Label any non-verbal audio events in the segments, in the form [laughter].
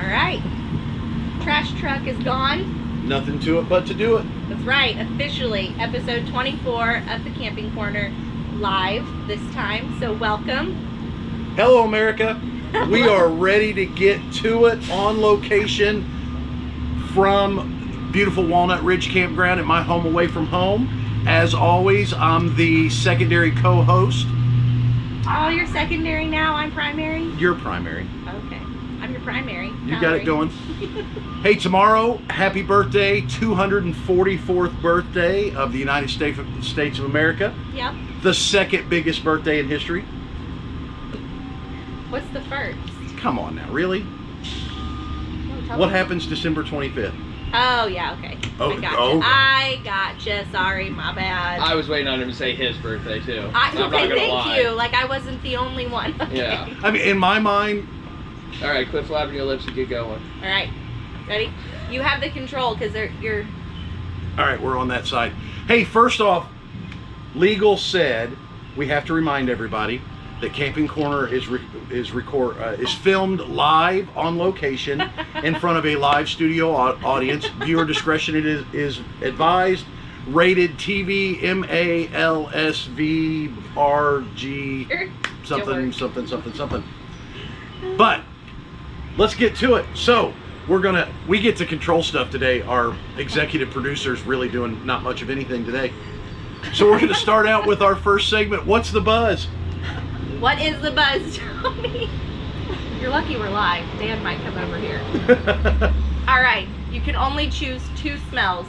All right. Trash truck is gone. Nothing to it but to do it. That's right. Officially, episode 24 of the Camping Corner live this time. So welcome. Hello, America. [laughs] We are ready to get to it on location from beautiful Walnut Ridge Campground at my home away from home. As always, I'm the secondary co-host. Oh, you're secondary now. I'm primary. You're primary. Okay. I'm your primary. You got it going. Hey, [laughs] tomorrow, happy birthday, 244th birthday of the United States States of America. Yep. The second biggest birthday in history. What's the first? Come on now, really? What me. happens December 25th? Oh yeah. Okay. Oh, I gotcha. oh. I gotcha. Sorry, my bad. I was waiting on him to say his birthday too. I, I'm not okay, gonna thank lie. you. Like I wasn't the only one. Okay. Yeah. I mean, in my mind, All right, quit flapping your lips and get going. All right. Ready? You have the control because you're. all right, we're on that side. Hey, first off, legal said we have to remind everybody that Camping Corner is re- is record uh, is filmed live on location [laughs] in front of a live studio audience. Viewer discretion it is is advised. Rated TV M A L S V R G something something something something. But let's get to it. So we're gonna we get to control stuff today. Our executive producer's really doing not much of anything today. So we're gonna start out with our first segment. What's the buzz? What is the buzz, [laughs] Tony? You're lucky we're live. Dan might come over here. [laughs] All right. You can only choose two smells.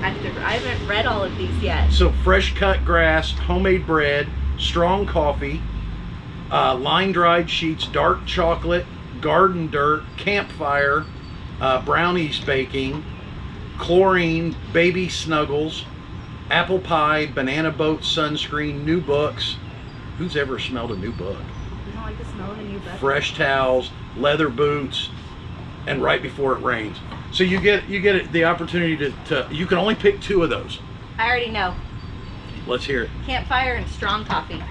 I, have to, I haven't read all of these yet. so fresh cut grass, homemade bread, strong coffee, uh, line dried sheets, dark chocolate, garden dirt, campfire, uh, brownies baking, chlorine, baby snuggles, apple pie, banana boat sunscreen, new books. Who's ever smelled a new book? You don't like the smell of a new book? Fresh towels, leather boots, and right before it rains. So you get you get the opportunity to, to you can only pick two of those. I already know. Let's hear it. Campfire and strong coffee.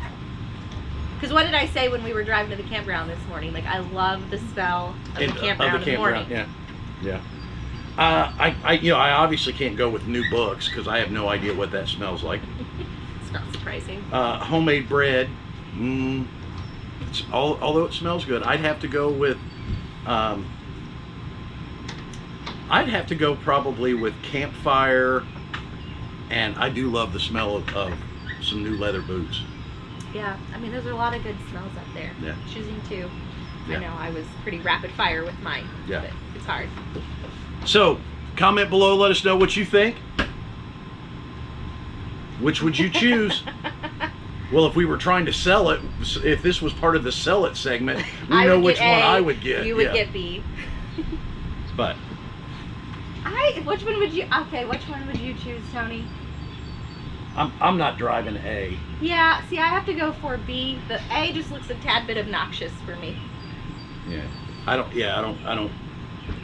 Because what did I say when we were driving to the campground this morning? Like, I love the smell of In- the campground in the morning. Yeah, yeah. Uh, I, I, you know, I obviously can't go with new books because I have no idea what that smells like. [laughs] It's not surprising. Uh, homemade bread, mm, it's all, although it smells good, I'd have to go with. Um, I'd have to go probably with campfire, and I do love the smell of, of some new leather boots. Yeah, I mean, there's a lot of good smells up there. Yeah. Choosing two. Yeah. I know I was pretty rapid fire with mine. Yeah. But it's hard. So, comment below, let us know what you think. Which would you choose? [laughs] Well, if we were trying to sell it, if this was part of the sell it segment, [laughs] we know which get one I would get. You would yeah. get B. But [laughs] I. Which one would you? Okay, which one would you choose, Tony? I'm, I'm not driving A. Yeah. See, I have to go for B. The A just looks a tad bit obnoxious for me. Yeah. I don't. Yeah. I don't. I don't.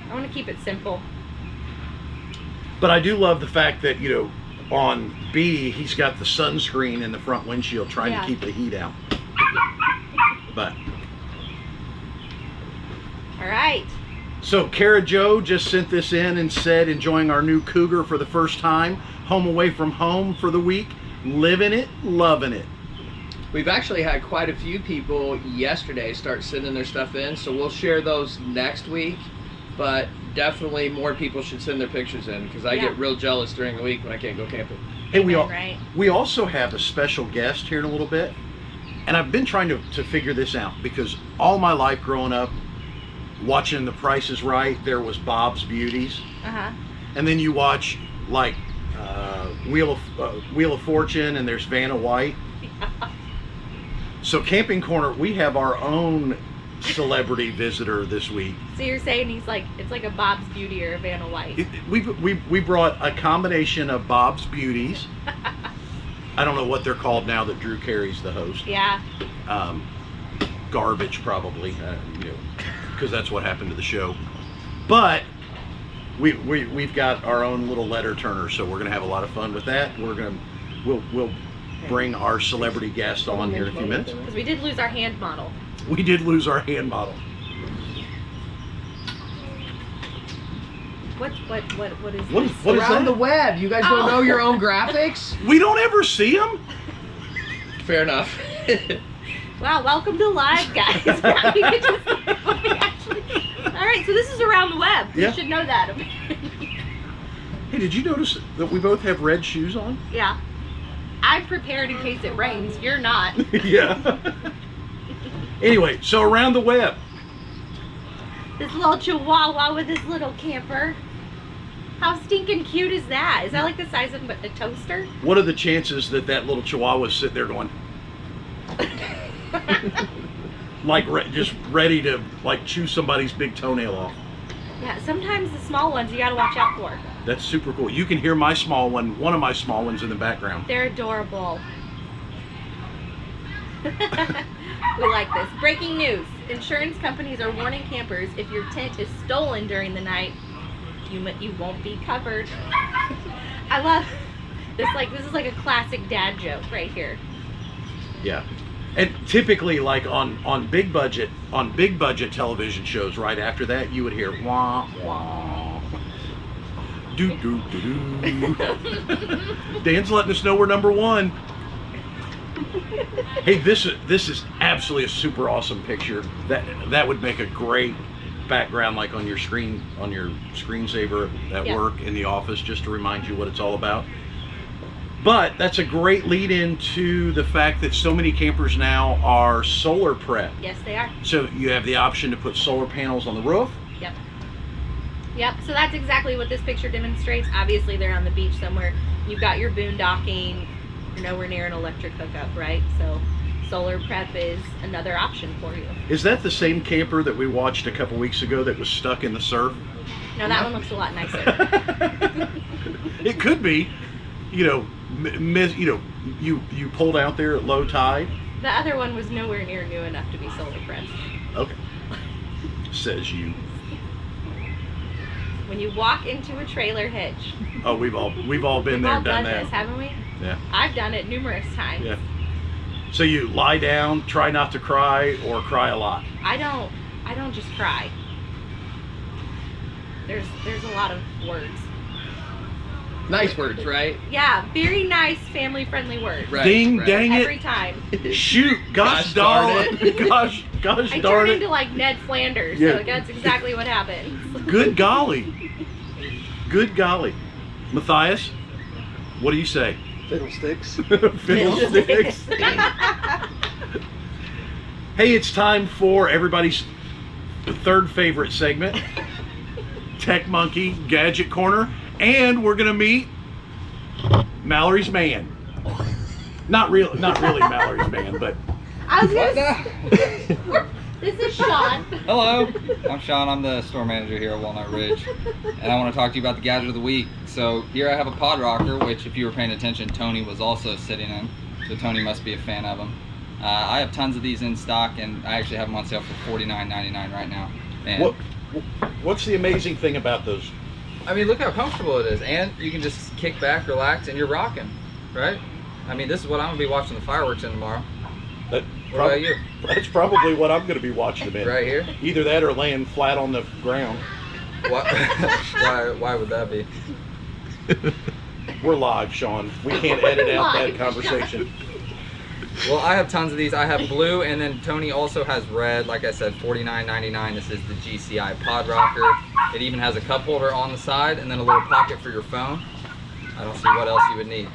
I want to keep it simple. But I do love the fact that you know, on B, he's got the sunscreen in the front windshield, trying Yeah. to keep the heat out. But All right. So Kara Joe just sent this in and said enjoying our new Cougar for the first time, home away from home for the week, living it, loving it. We've actually had quite a few people yesterday start sending their stuff in, so we'll share those next week. But definitely more people should send their pictures in because I Yeah. get real jealous during the week when I can't go camping. Hey, we Amen, all, right. we also have a special guest here in a little bit, and I've been trying to, to figure this out because all my life growing up, watching The Price is Right, there was Bob's Beauties, Uh huh. and then you watch like uh, Wheel of uh, Wheel of Fortune, and there's Vanna White. [laughs] So Camping Corner, we have our own celebrity [laughs] visitor this week. So you're saying he's like it's like a Bob's Beauty or a Vanna White. It- We, we, we brought a combination of Bob's Beauties. [laughs] I don't know what they're called now that Drew Carey's the host. Yeah. Um, garbage, probably, uh, you know, because that's what happened to the show. But we, we, we've got our own little letter turner, so we're going to have a lot of fun with that. We're going to, we'll, we'll bring our celebrity guest on here in a few minutes. Because we did lose our hand model. We did lose our hand model. What, what, what, what is what, this? What is on the web. You guys don't know your own oh. graphics? [laughs] we don't ever see them. Fair enough. [laughs] wow, welcome to live, guys. [laughs] All right, so this is around the web. Yeah. You should know that. [laughs] Hey, did you notice that we both have red shoes on? yeah. I'm prepared in case it rains. You're not. [laughs] yeah. anyway, so around the web. This little chihuahua with this little camper. How stinking cute is that? Is that like the size of a toaster? What are the chances that that little chihuahua is sitting there going, [laughs] like, re- just ready to like chew somebody's big toenail off? Yeah, sometimes the small ones you gotta watch out for. That's super cool. You can hear my small one, one of my small ones in the background. They're adorable. [laughs] we like this. Breaking news. Insurance companies are warning campers if your tent is stolen during the night, you you won't be covered. [laughs] I love this like this is like a classic dad joke right here. Yeah. And typically, like on on big budget on big budget television shows, right after that, you would hear wah wah. Do do do do. Dan's letting us know we're number one. Hey, this is this is absolutely a super awesome picture. That that would make a great background, like on your screen on your screensaver at Yeah. work in the office, just to remind you what it's all about. But that's a great lead into the fact that so many campers now are solar prep. Yes, they are. So you have the option to put solar panels on the roof. Yep. Yep. So that's exactly what this picture demonstrates. Obviously, they're on the beach somewhere. You've got your boondocking. You're nowhere near an electric hookup, right? So solar prep is another option for you. Is that the same camper that we watched a couple weeks ago that was stuck in the surf? No, that one looks a lot nicer. [laughs] it could be, you know, miss, you know, you you pulled out there at low tide. The other one was nowhere near new enough to be solar prepped. Okay, says you. When you walk into a trailer hitch, Oh, we've all we've all been we've there, all done, done that. this, haven't we? Yeah. I've done it numerous times. Yeah. So you lie down, try not to cry, or cry a lot. I don't. I don't just cry. There's there's a lot of words. Nice words, right? Yeah, very nice family friendly words. Right. Ding right. dang Every it! time. Shoot! Gosh, Gosh darn darn it! it. [laughs] gosh, gosh I darn turned it! into like Ned Flanders, Yeah. so that's exactly what happens. Good golly. Good golly. Matthias, what do you say? Fiddlesticks. [laughs] Fiddlesticks. [laughs] hey, it's time for everybody's third favorite segment Tech Monkey Gadget Corner. And we're going to meet Mallory's man. Not real, not really Mallory's man, but I was What gonna. This is Sean. Hello, I'm Sean. I'm the store manager here at Walnut Ridge, and I want to talk to you about the gadget of the week. So here I have a pod rocker, which, if you were paying attention, Tony was also sitting in. So Tony must be a fan of them. Uh, I have tons of these in stock, and I actually have them on sale for $49.99 right now. And what, what's the amazing thing about those? I mean, look how comfortable it is, and you can just kick back, relax, and you're rocking, right? I mean, this is what I'm gonna be watching the fireworks in tomorrow. That What about you? That's probably what I'm going to be watching them in. Right here. Either that or laying flat on the ground. Why? [laughs] why? Why would that be? We're live, Sean. We can't edit out that Live, conversation. Well, I have tons of these. I have blue, and then Tony also has red. Like I said, $49.99. This is the GCI Pod Rocker. It even has a cup holder on the side, and then a little pocket for your phone. I don't see what else you would need.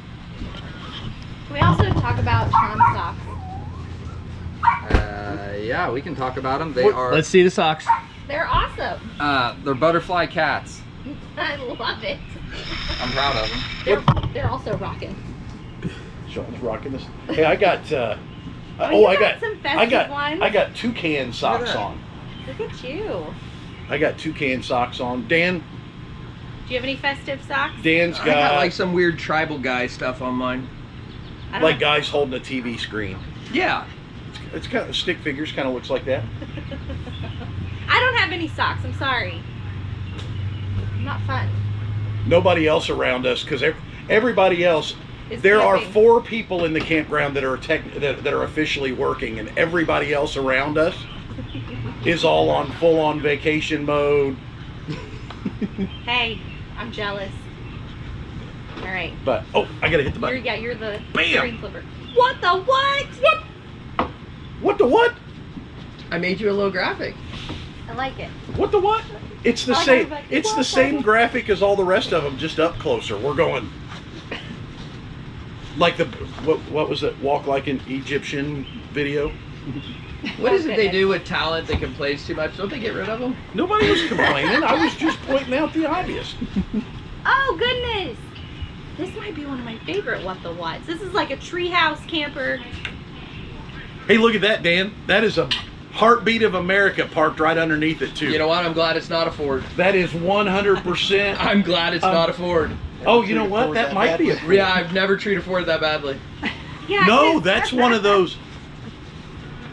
Can we also talk about Sean socks? Uh, yeah, we can talk about them. They are. Let's see the socks. They're awesome. Uh, they're butterfly cats. [laughs] I love it. I'm proud of them. They're they're also rocking. Sean's rocking this. Hey, I got. Uh, Oh, oh, you I got got. some I got. ones? I got toucan socks that. on. Look at you. I got toucan socks on. Dan. Do you have any festive socks? Dan's got, got like some weird tribal guy stuff on mine. Like have- guys holding a TV screen. Yeah. It's, it's kind of stick figures. Kind of looks like that. [laughs] I don't have any socks. I'm sorry. Not fun. Nobody else around us because everybody else. It's There are four people in the campground that are tech, that, that are officially working, and everybody else around us [laughs] is all on full on vacation mode. Hey, I'm jealous. All right. but oh, I gotta hit the You're, button. yeah, you're the Bam! screen flipper. What the what? What? What the what? I made you a little graphic. I like it. What the what? It's the oh, like same. It's What the the same what? graphic as all the rest of them, just up closer. We're going like the what? What was it? Walk like an Egyptian video. What Oh, it they do with talent that complains too much? Don't they get rid of them? Nobody was complaining. I was just pointing out the obvious. Oh goodness! This might be one of my favorite what the whats. This is like a treehouse camper. Hey, look at that, Dan. That is a heartbeat of America parked right underneath it too. You know what? I'm glad it's not a Ford. that is 100%. [laughs] I'm glad it's Um, not a Ford. Oh, you know what? That might be a. Yeah, I've never treated a Ford that badly. [laughs] Yeah. No, that's one of those.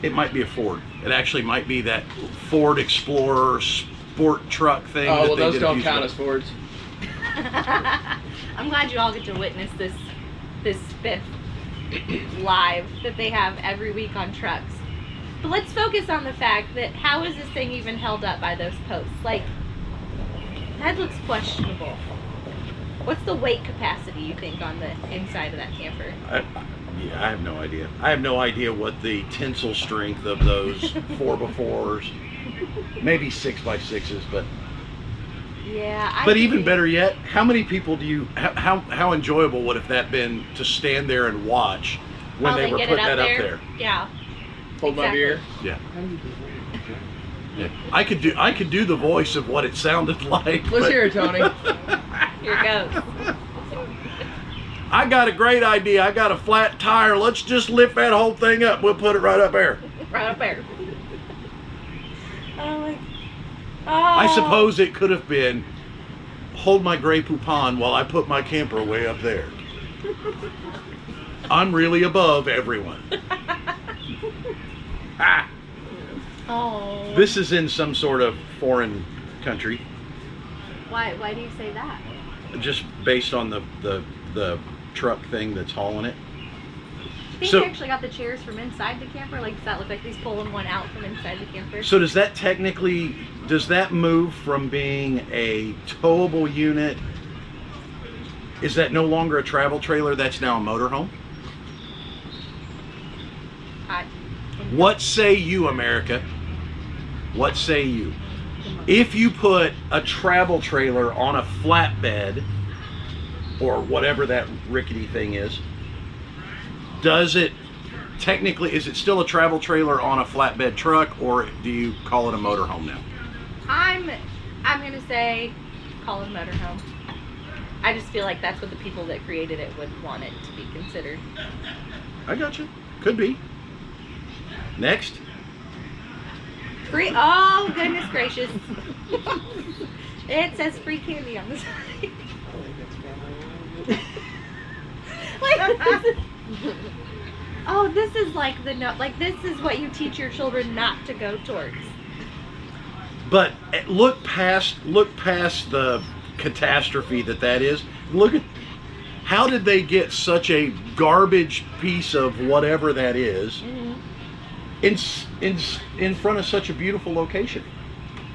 It might be a Ford. It actually might be that Ford Explorer Sport Trac thing. Oh that well, they those did don't count as. Fords. [laughs] I'm glad you all get to witness this this spiff [coughs] live that they have every week on trucks. But let's focus on the fact that how is this thing even held up by those posts? Like that looks questionable. What's the weight capacity you think on the inside of that camper? I, I- yeah, I have no idea. I have no idea what the tensile strength of those [laughs] four by fours, maybe six by sixes, but Yeah, I but even think- better yet, how many people do you? How how, how enjoyable would have that been to stand there and watch when oh, while they were get putting it that up there? Yeah. Hold my beer. Yeah. Yeah. I could do I could do the voice of what it sounded [laughs] like. Let's but- hear it, Tony. [laughs] Here it goes. [laughs] I got a great idea. I got a flat tire. Let's just lift that whole thing up. We'll put it right up there. right up there. Oh my. Oh. I suppose it could have been hold my Grey Poupon while I put my camper way up there. [laughs] I'm really above everyone. [laughs] Ah, Oh. this is in some sort of foreign country, Why? Why do you say that? Just based on the the, the truck thing that's hauling it. I think So- they actually got the chairs from inside the camper. Like, does that look like he's pulling one out from inside the camper? So does that technically does that move from being a towable unit? Is that no longer a travel trailer? That's now a motorhome. I, What say you, America? What say you? If you put a travel trailer on a flatbed or whatever that rickety thing is, does it technically is it still a travel trailer on a flatbed truck or do you call it a motorhome now? I'm, I'm gonna say, call it a motorhome. I just feel like that's what the people that created it would want it to be considered. I got you. Could be. Next. Free. Oh goodness gracious! [laughs] it says free candy on the side. [laughs] like, this is- oh, this is like the no. Like this is what you teach your children not to go towards. But eh, look past look past the catastrophe that that is. Look at how did they get such a garbage piece of whatever that is in s- in in front of such a beautiful location?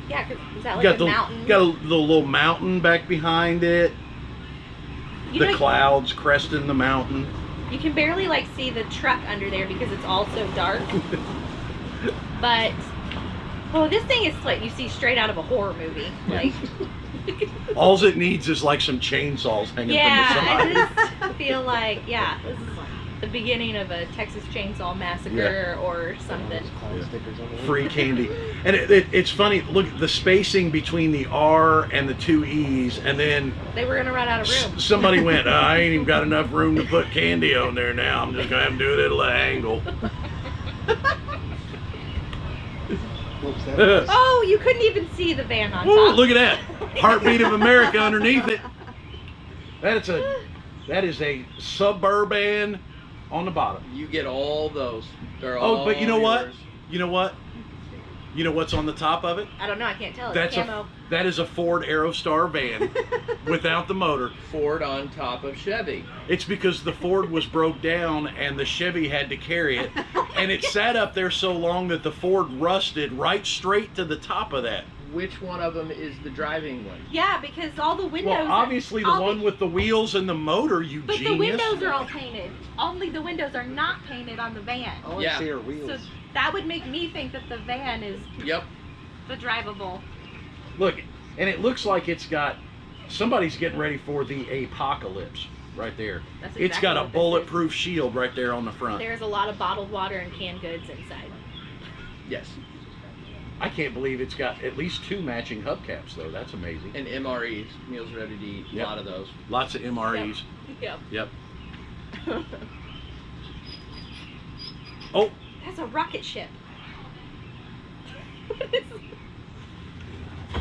Yeah, 'cause is that like got a the mountain? got a little, little mountain back behind it. you the know, clouds cresting the mountain. You can barely like see the truck under there because it's all so dark. [laughs] but oh, this thing is like you see straight out of a horror movie. Like, All it needs is like some chainsaws hanging yeah, from the I side. just feel like yeah, this is the beginning of a Texas Chainsaw Massacre or something. free candy. And it, it, it's funny. Look the spacing between the R and the two E's, and then They were gonna run out of room. s- somebody went, [laughs] "I ain't even got enough room to put candy on there now. I'm just gonna have to do it at an angle." Ooh, [laughs] Oh, you couldn't even see the van on top. look at that heartbeat of America underneath it. [laughs] That's a that is a suburban on the bottom. You get all those. They're all Oh, but you know what? You know what? You know what's on the top of it? I don't know. I can't tell. It's That's camo. a that is a Ford Aerostar van [laughs] without the motor. Ford on top of Chevy. It's because the Ford was broke down and the Chevy had to carry it, [laughs] and it sat up there so long that the Ford rusted right straight to the top of that which one of them is the driving one. Yeah, because all the windows. Well, obviously the all one with the wheels and the motor, you But genius. the windows are all painted. Only the windows are not painted on the van. I want Yeah. to see her So that would make me think that the van is Yep. the drivable. Look, and it looks like it's got somebody's getting ready for the apocalypse right there. That's it's exactly got a what this bulletproof shield right there on the front. There's a lot of bottled water and canned goods inside. Yes. I can't believe it's got at least two matching hubcaps though. That's amazing. And MREs, meals ready to eat. A lot of those. Lots of MREs. Yep. Yep. [laughs] Oh, That's a rocket ship. [laughs]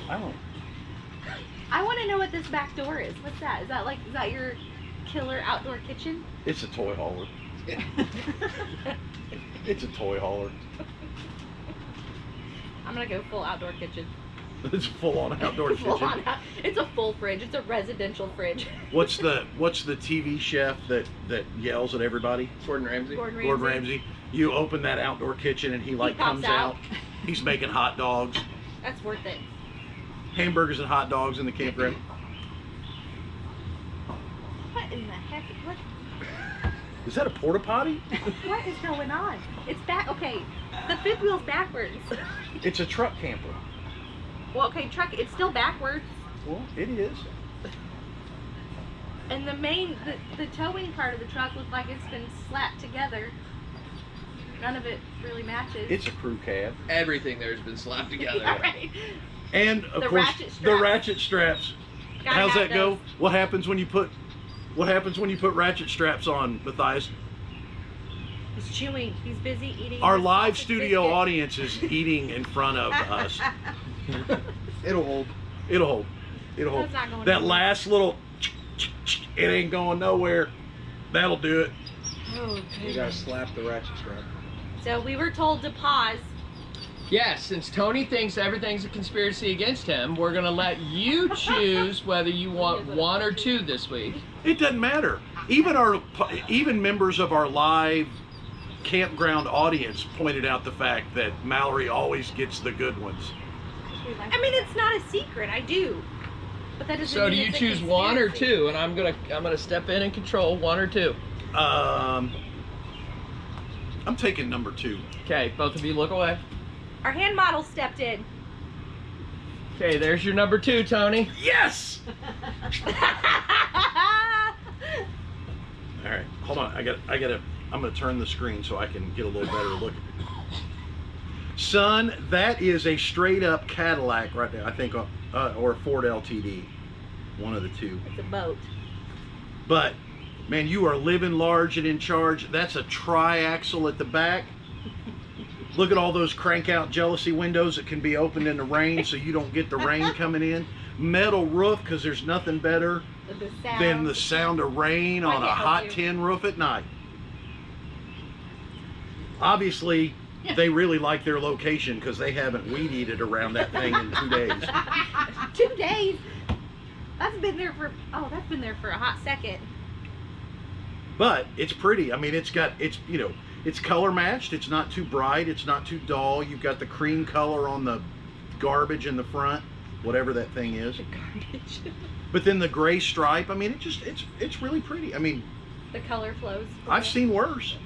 Oh. I don't. I want to know what this back door is. What's that? Is that like is that your killer outdoor kitchen? It's a toy hauler. [laughs] It's a toy hauler. I'm gonna go full outdoor kitchen. [laughs] It's full-on outdoor [laughs] Full kitchen. on out- It's a full fridge. It's a residential fridge. What's the [laughs] What's the TV chef that that yells at everybody? Gordon Ramsay. Gordon Ramsay. Gordon Ramsay. You open that outdoor kitchen and he like pops comes out. out. He's making hot dogs, That's worth it. hamburgers and hot dogs in the campground. What in the heck? What Is that a porta potty? [laughs] what is going on? It's back. Okay, the fifth wheel's backwards. It's a truck camper. well, okay, truck. It's still backwards, Well, it is. and the main the, the towing part of the truck looks like it's been slapped together. None of it really matches. It's a crew cab. Everything there's been slapped [laughs] together. Yeah, right. And of The course, ratchet the ratchet straps. Gotta How's have that go? What happens when you put What happens when you put ratchet straps on, Matthias? He's chewing. He's busy eating. Our live studio biscuit. audience is eating in front of us. [laughs] It'll hold. It'll hold. It'll hold. That's not going that nowhere. last little, it ain't going nowhere. That'll do it. Oh, You gotta slap the ratchet strap. So we were told to pause. Yes, since Tony thinks everything's a conspiracy against him, we're gonna let you [laughs] choose whether you want one or two this week. It doesn't matter. Even our, even members of our live campground audience pointed out the fact that Mallory always gets the good ones. I mean, it's not a secret. I do. But that doesn't So do you it's choose one or two? And I'm gonna I'm gonna step in and control one or two. Um, I'm taking number two. Okay, both of you look away. Our hand model stepped in. Okay, there's your number two, Tony. Yes. [laughs] All right, hold on. I got. I got to. I'm going to turn the screen so I can get a little better look. At it. Son, that is a straight up Cadillac right there. I think, uh, uh, or a Ford LTD, one of the two. it's a boat. But man, you are living large and in charge. That's a triaxle at the back. Look at all those crank out jalousie windows that can be opened in the rain so you don't get the rain [laughs] coming in. Metal roof because there's nothing better the than the sound of rain on a hot you. tin roof at night. Obviously, they really like their location because they haven't weed eated around that thing in two days. [laughs] Two days. That's been there for. Oh, that's been there for a hot second. But it's pretty. I mean, it's got it's you know it's color matched. It's not too bright. It's not too dull. You've got the cream color on the garbage in the front, whatever that thing is. Garbage. [laughs] But then the gray stripe. I mean, it just it's it's really pretty. I mean, the color flows. I've seen worse.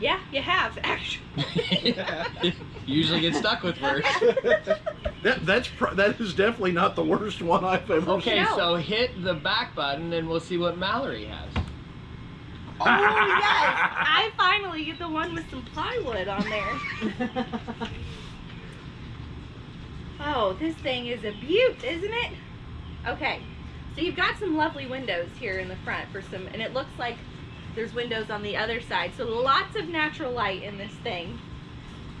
Yeah, you have actually. [laughs] Usually get stuck with worse. [laughs] That that's pr- that is definitely not the worst one I've ever seen. Okay, No. so hit the back button and we'll see what Mallory has. Oh yes, [laughs] I finally get the one with some plywood on there. [laughs] Oh, this thing is a beaut, isn't it? Okay, so you've got some lovely windows here in the front for some, and it looks like there's windows on the other side. So lots of natural light in this thing.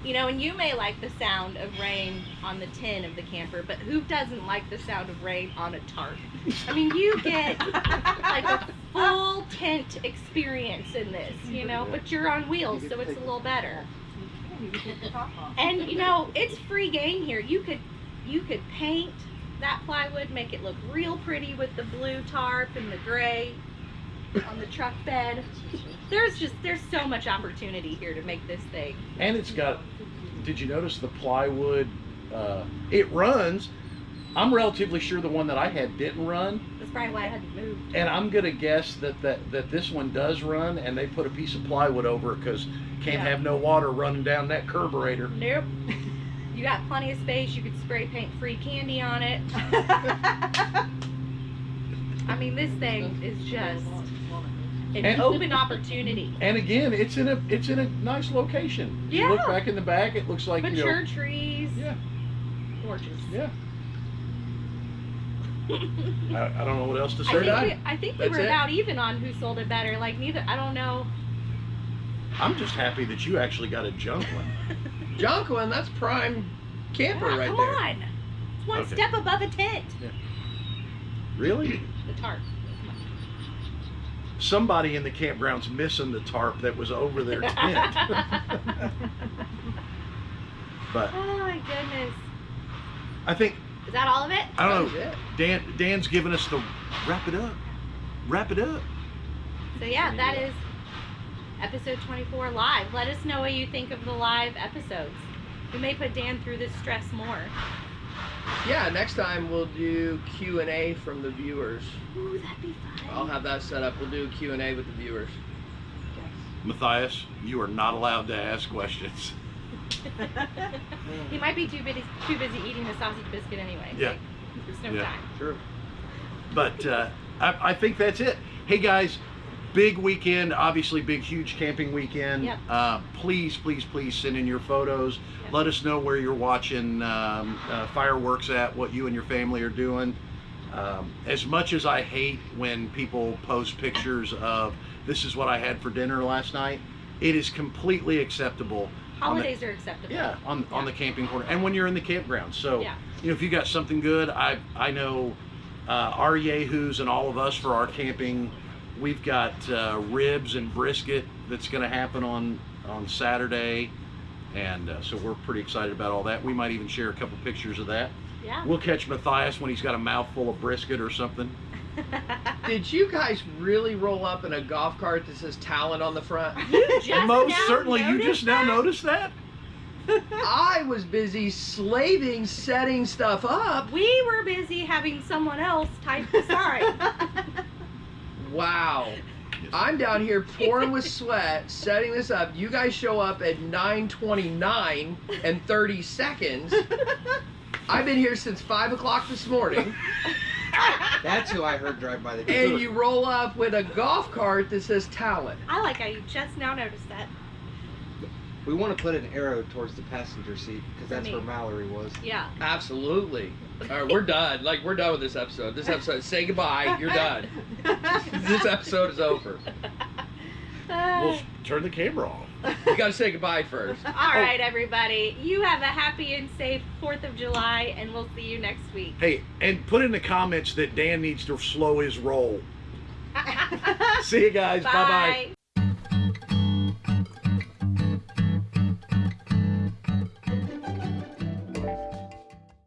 You know, and you may like the sound of rain on the tin of the camper, but who doesn't like the sound of rain on a tarp? I mean, you get like a full tent experience in this, you know, but you're on wheels, so it's a little better. And you know, it's free game here. You could you could paint that plywood, make it look real pretty with the blue tarp and the gray on the truck bed. There's just there's so much opportunity here to make this thing. And it's got. Did you notice the plywood Uh, it runs. I'm relatively sure the one that I had didn't run, That's probably why I hadn't moved. and I'm gonna guess that that, that this one does run, and they put a piece of plywood over it because can't Yeah. have no water running down that carburetor. Nope. [laughs] You got plenty of space. You could spray paint free candy on it. [laughs] I mean, this thing is just an And- open opportunity. And again, it's in a it's in a nice location. You look back in the back, it looks like you Mature know. trees. Yeah, Gorgeous. yeah. [laughs] I, I don't know what else to I say. think, done. we, I think we were it. about even on who sold it better. Like neither. I don't know. I'm just happy that you actually got a junk one. [laughs] junk one, that's prime camper Yeah, right come there. on. It's one Okay. step above a tent. Yeah. Really? The tarp. Somebody in the campground's missing the tarp that was over their [laughs] tent. but Oh my goodness. I think Is that all of it? I don't know. it. Dan Dan's giving us the wrap it up. Wrap it up. So yeah, that is episode 24 live. Let us know what you think of the live episodes. We may put Dan through this stress more. Yeah, next time we'll do Q and A from the viewers. Ooh, that'd be fun. I'll have that set up. We'll do Q and A with the viewers. Matthias, you are not allowed to ask questions. [laughs] he might be too busy too busy eating the sausage biscuit anyway. Yeah. Like, There's no Yeah. time. Sure. But uh, I, I think that's it. Hey guys, big weekend, obviously big, huge camping weekend. Yep. Uh, please, please, please send in your photos. Yep. Let us know where you're watching um, uh, fireworks at, what you and your family are doing. Um, as much as I hate when people post pictures of this is what I had for dinner last night, it is completely acceptable. on the- Holidays are acceptable. yeah, on on the camping corner, and when you're in the campground. So, Yeah. you know, if you got something good, I I know uh, our yahoos and all of us for our camping, we've got uh, ribs and brisket that's going to happen on on Saturday, and uh, so we're pretty excited about all that. We might even share a couple pictures of that. Yeah. We'll catch Matthias when he's got a mouthful of brisket or something. [laughs] Did you guys really roll up in a golf cart that says talent on the front? Most certainly, you noticed just now that? noticed that. I was busy slaving, setting stuff up. We were busy having someone else type the sign. [laughs] Wow. I'm down here pouring with sweat, setting this up. You guys show up at 9:29 and 30 seconds. I've been here since five o'clock this morning, That's who I heard drive by the and you roll up with a golf cart that says Talon. I like how you just now noticed that. We want to put an arrow towards the passenger seat because that's me. where Mallory was. Yeah. Absolutely. All right, we're done. Like we're done with this episode. This episode, say goodbye. You're done. [laughs] This episode is over. We'll s- turn the camera off. You got to say goodbye first. [laughs] All right, oh. everybody. You have a happy and safe 4th of July, and we'll see you next week. Hey, and put in the comments that Dan needs to slow his roll. [laughs] See you guys. Bye bye. Bye.